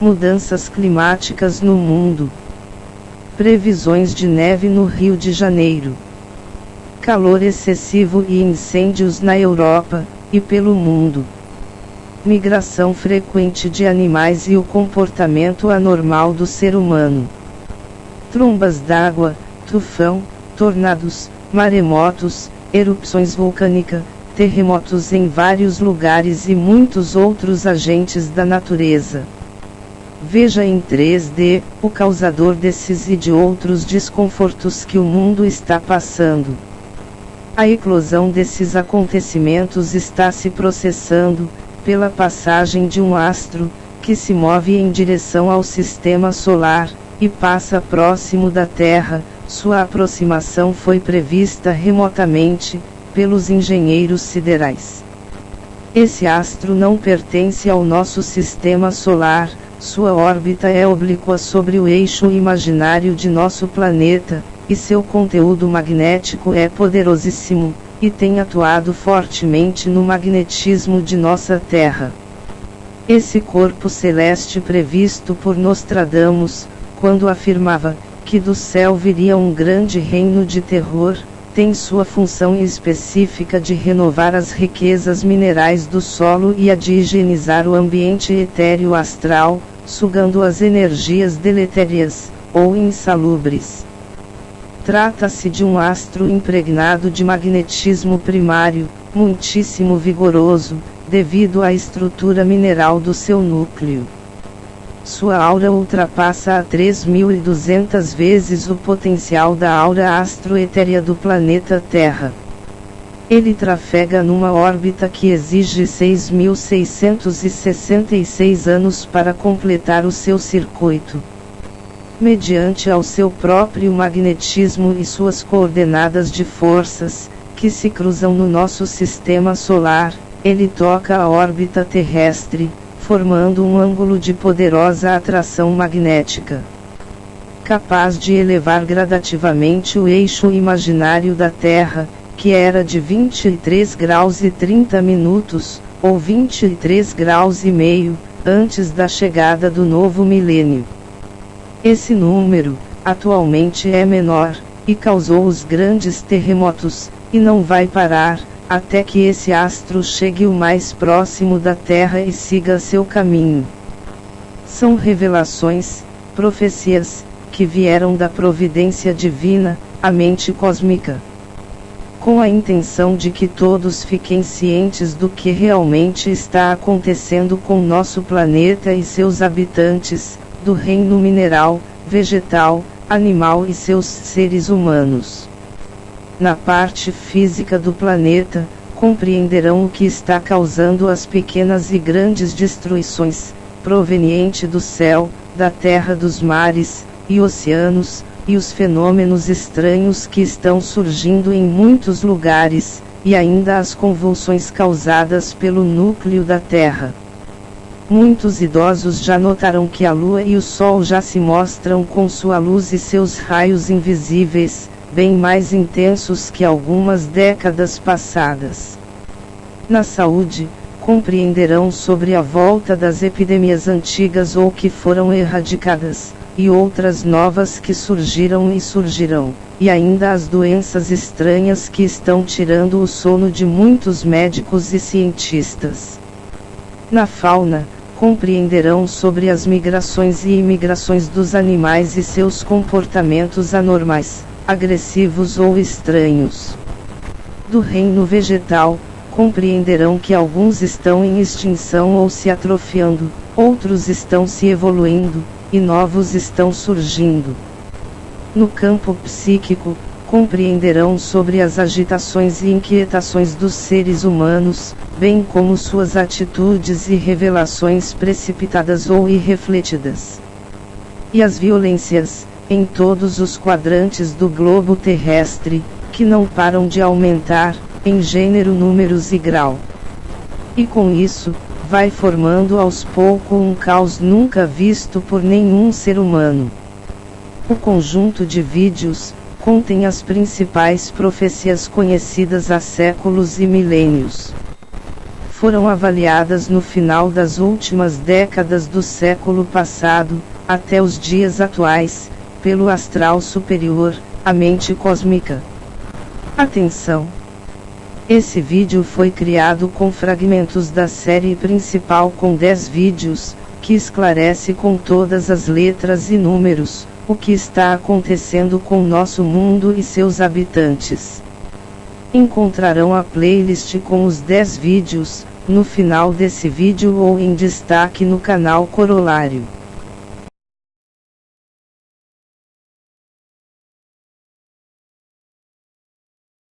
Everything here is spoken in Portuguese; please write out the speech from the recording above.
mudanças climáticas no mundo. Previsões de neve no Rio de Janeiro. Calor excessivo e incêndios na Europa e pelo mundo. Migração frequente de animais e o comportamento anormal do ser humano. Trombas d'água, tufão, tornados, maremotos, erupções vulcânicas, terremotos em vários lugares e muitos outros agentes da natureza. Veja em 3D o causador desses e de outros desconfortos que o mundo está passando. A eclosão desses acontecimentos está se processando, pela passagem de um astro, que se move em direção ao sistema solar, e passa próximo da Terra, sua aproximação foi prevista remotamente, pelos engenheiros siderais. Esse astro não pertence ao nosso sistema solar, sua órbita é oblíqua sobre o eixo imaginário de nosso planeta, e seu conteúdo magnético é poderosíssimo, e tem atuado fortemente no magnetismo de nossa Terra. Esse corpo celeste previsto por Nostradamus, quando afirmava que do céu viria um grande reino de terror, tem sua função específica de renovar as riquezas minerais do solo e a de higienizar o ambiente etéreo astral, sugando as energias deletérias, ou insalubres. Trata-se de um astro impregnado de magnetismo primário, muitíssimo vigoroso, devido à estrutura mineral do seu núcleo. Sua aura ultrapassa a 3.200 vezes o potencial da aura astroetérea do planeta Terra. Ele trafega numa órbita que exige 6.666 anos para completar o seu circuito. Mediante ao seu próprio magnetismo e suas coordenadas de forças, que se cruzam no nosso sistema solar, ele toca a órbita terrestre, formando um ângulo de poderosa atração magnética. Capaz de elevar gradativamente o eixo imaginário da Terra, que era de 23 graus e 30 minutos, ou 23 graus e meio, antes da chegada do novo milênio. Esse número, atualmente é menor, e causou os grandes terremotos, e não vai parar, até que esse astro chegue o mais próximo da Terra e siga seu caminho. São revelações, profecias, que vieram da providência divina, a mente cósmica. Com a intenção de que todos fiquem cientes do que realmente está acontecendo com nosso planeta e seus habitantes, do reino mineral, vegetal, animal e seus seres humanos na parte física do planeta, compreenderão o que está causando as pequenas e grandes destruições, proveniente do céu, da terra dos mares, e oceanos, e os fenômenos estranhos que estão surgindo em muitos lugares, e ainda as convulsões causadas pelo núcleo da Terra. Muitos idosos já notaram que a Lua e o Sol já se mostram com sua luz e seus raios invisíveis, bem mais intensos que algumas décadas passadas. Na saúde, compreenderão sobre a volta das epidemias antigas ou que foram erradicadas, e outras novas que surgiram e surgirão, e ainda as doenças estranhas que estão tirando o sono de muitos médicos e cientistas. Na fauna, compreenderão sobre as migrações e imigrações dos animais e seus comportamentos anormais agressivos ou estranhos. Do reino vegetal, compreenderão que alguns estão em extinção ou se atrofiando, outros estão se evoluindo, e novos estão surgindo. No campo psíquico, compreenderão sobre as agitações e inquietações dos seres humanos, bem como suas atitudes e revelações precipitadas ou irrefletidas. E as violências, em todos os quadrantes do globo terrestre, que não param de aumentar, em gênero, números e grau. E com isso, vai formando aos poucos um caos nunca visto por nenhum ser humano. O conjunto de vídeos contém as principais profecias conhecidas há séculos e milênios. foram avaliadas no final das últimas décadas do século passado, até os dias atuais, pelo astral superior, a mente cósmica. Atenção! Esse vídeo foi criado com fragmentos da série principal com 10 vídeos, que esclarece com todas as letras e números, o que está acontecendo com nosso mundo e seus habitantes. Encontrarão a playlist com os 10 vídeos, no final desse vídeo ou em destaque no canal Corolário.